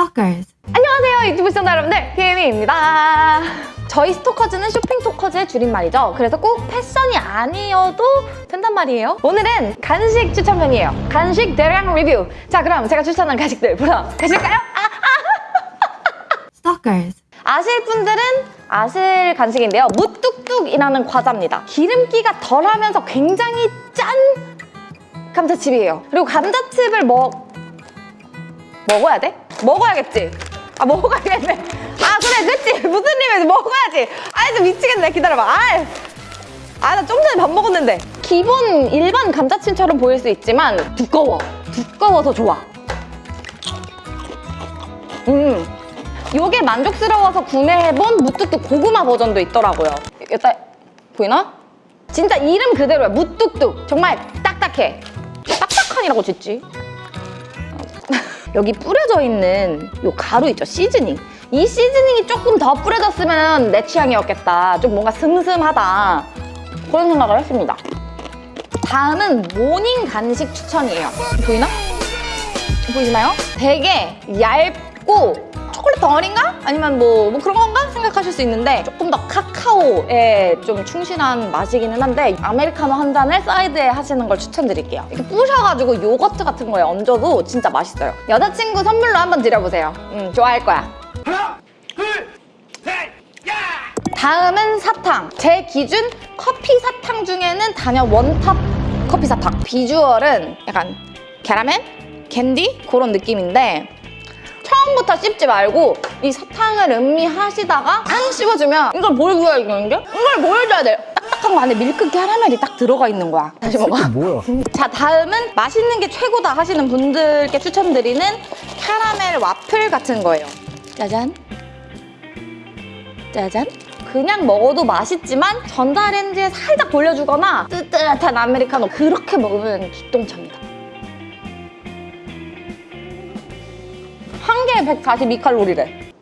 Stalkers. 안녕하세요 유튜브 시청자 여러분들. 피에미입니다. 저희 스토커즈는 쇼핑 토커즈의 줄임말이죠. 그래서 꼭 패션이 아니어도 된단 말이에요. 오늘은 간식 추천편이에요. 간식 대량 리뷰. 자 그럼 제가 추천한 간식들 보러 가실까요? 아, Stalkers. 아실 분들은 아실 간식인데요. 무뚝뚝이라는 과자입니다. 기름기가 덜하면서 굉장히 짠 감자칩이에요. 그리고 감자칩을 먹... 먹어야 돼? 먹어야겠지? 아 먹어야겠네. 아 그래 그치 무슨 일이면 먹어야지. 아이 좀 미치겠네. 기다려봐. 아나 좀 전에 밥 먹었는데. 기본 일반 감자칩처럼 보일 수 있지만 두꺼워. 두꺼워서 좋아. 음. 요게 만족스러워서 구매해본 무뚝뚝 고구마 버전도 있더라고요. 여기다 보이나? 진짜 이름 그대로야. 무뚝뚝. 정말 딱딱해. 딱딱한이라고 짓지 여기 뿌려져 있는 요 가루 있죠? 시즈닝. 이 시즈닝이 조금 더 뿌려졌으면 내 취향이었겠다. 좀 뭔가 슴슴하다. 그런 생각을 했습니다. 다음은 모닝 간식 추천이에요. 보이나? 보이시나요? 되게 얇고 초콜릿 덩어리인가? 아니면 뭐, 뭐 그런 건가? 생각하실 수 있는데 조금 더 카카오에 좀 충실한 맛이기는 한데 아메리카노 한 잔을 사이드에 하시는 걸 추천드릴게요. 이렇게 부셔가지고 요거트 같은 거에 얹어도 진짜 맛있어요. 여자친구 선물로 한번 드려보세요. 음, 좋아할 거야. 하나, 둘, 셋, 야! 다음은 사탕. 제 기준 커피 사탕 중에는 단연 one top 커피 사탕. 비주얼은 약간 캐러멜? 캔디? 그런 느낌인데 처음부터 씹지 말고 이 사탕을 음미하시다가 안 씹어주면 이걸 뭘 줘야 이거는 게? 이걸 뭘 줘야 돼? 딱딱한 거 안에 밀크 캐러멜이 딱 들어가 있는 거야. 다시 먹어. 뭐야? 자 다음은 맛있는 게 최고다 하시는 분들께 추천드리는 캐러멜 와플 같은 거예요 짜잔 짜잔 그냥 먹어도 맛있지만 전자레인지에 살짝 돌려주거나 뜨뜻한 아메리카노 그렇게 먹으면 기똥차입니다 한 개에 142칼로리래.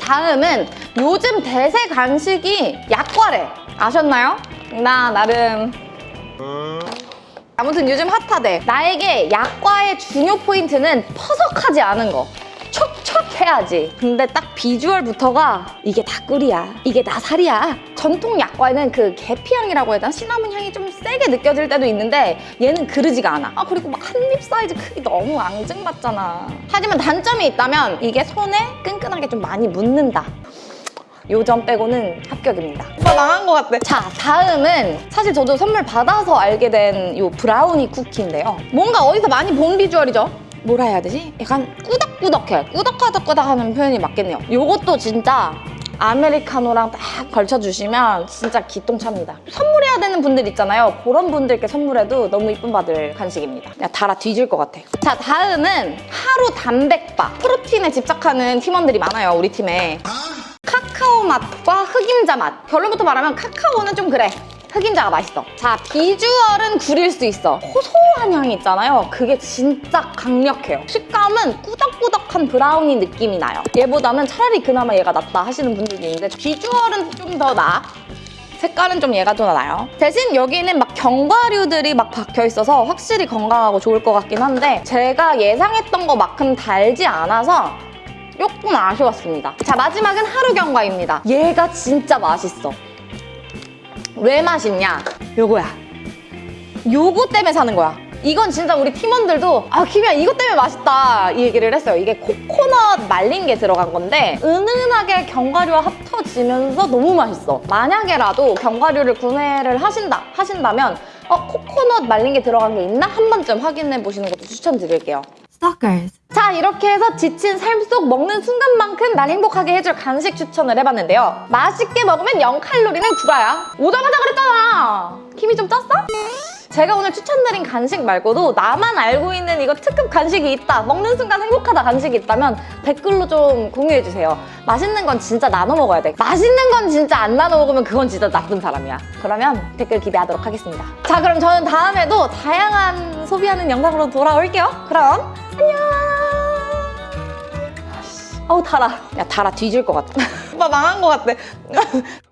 다음은 요즘 대세 간식이 약과래. 아셨나요? 나 나름. 아무튼 요즘 핫하대. 나에게 약과의 중요 포인트는 퍼석하지 않은 거. 촉촉해야지. 근데 딱 비주얼부터가 이게 다 꿀이야. 이게 다 살이야 전통 약과에는 그 계피향이라고 해야 되나? 시나몬 향이 좀 세게 느껴질 때도 있는데 얘는 그러지가 않아 아 그리고 막 한 입 사이즈 크기 너무 앙증맞잖아 하지만 단점이 있다면 이게 손에 끈끈하게 좀 많이 묻는다 요점 빼고는 합격입니다. 오빠 망한 것 같아. 자, 다음은 사실 저도 선물 받아서 알게 된 요 브라우니 쿠키인데요. 뭔가 어디서 많이 본 비주얼이죠? 뭐라 해야 되지? 약간 꾸덕꾸덕해. 꾸덕꾸덕꾸덕 하는 표현이 맞겠네요. 요것도 진짜 아메리카노랑 딱 걸쳐주시면 진짜 기똥차입니다. 선물해야 되는 분들 있잖아요. 그런 분들께 선물해도 너무 이쁨 받을 간식입니다. 그냥 달아 뒤질 것 같아. 자, 다음은 하루 단백바. 프로틴에 집착하는 팀원들이 많아요, 우리 팀에. 카카오 맛과 흑임자 맛. 결론부터 말하면 카카오는 좀 그래. 흑임자가 맛있어. 자, 비주얼은 구릴 수 있어. 고소 한 향이 있잖아요. 그게 진짜 강력해요. 식감은 꾸덕꾸덕한 브라우니 느낌이 나요. 얘보다는 차라리 그나마 얘가 낫다 하시는 분들도 있는데 비주얼은 좀 더 나아. 색깔은 좀 얘가 더 나아요. 대신 여기는 막 견과류들이 막 박혀 있어서 확실히 건강하고 좋을 것 같긴 한데 제가 예상했던 것만큼 달지 않아서 조금 아쉬웠습니다. 자, 마지막은 하루 경과입니다. 얘가 진짜 맛있어. 왜 맛있냐? 요거야. 요거 때문에 사는 거야. 이건 진짜 우리 팀원들도 아 김이야 이것 때문에 맛있다 이 얘기를 했어요. 이게 코코넛 말린 게 들어간 건데 은은하게 견과류와 합쳐지면서 너무 맛있어. 만약에라도 견과류를 구매를 하신다 하신다면 어 코코넛 말린 게 들어간 게 있나 한 번쯤 확인해 보시는 것도 추천드릴게요. Stalkers. 자 이렇게 해서 지친 삶 속 먹는 순간만큼 날 행복하게 해줄 간식 추천을 해봤는데요 맛있게 먹으면 0칼로리는 구라야 오자마자 그랬잖아 힘이 좀 쪘어? 제가 오늘 추천드린 간식 말고도 나만 알고 있는 이거 특급 간식이 있다 먹는 순간 행복하다 간식이 있다면 댓글로 좀 공유해주세요. 맛있는 건 진짜 나눠 먹어야 돼. 맛있는 건 진짜 안 나눠 먹으면 그건 진짜 나쁜 사람이야. 그러면 댓글 기대하도록 하겠습니다. 자 그럼 저는 다음에도 다양한 소비하는 영상으로 돌아올게요. 그럼 안녕! 아우 달아. 야 달아. 뒤질 것 같아. 오빠 망한 것 같아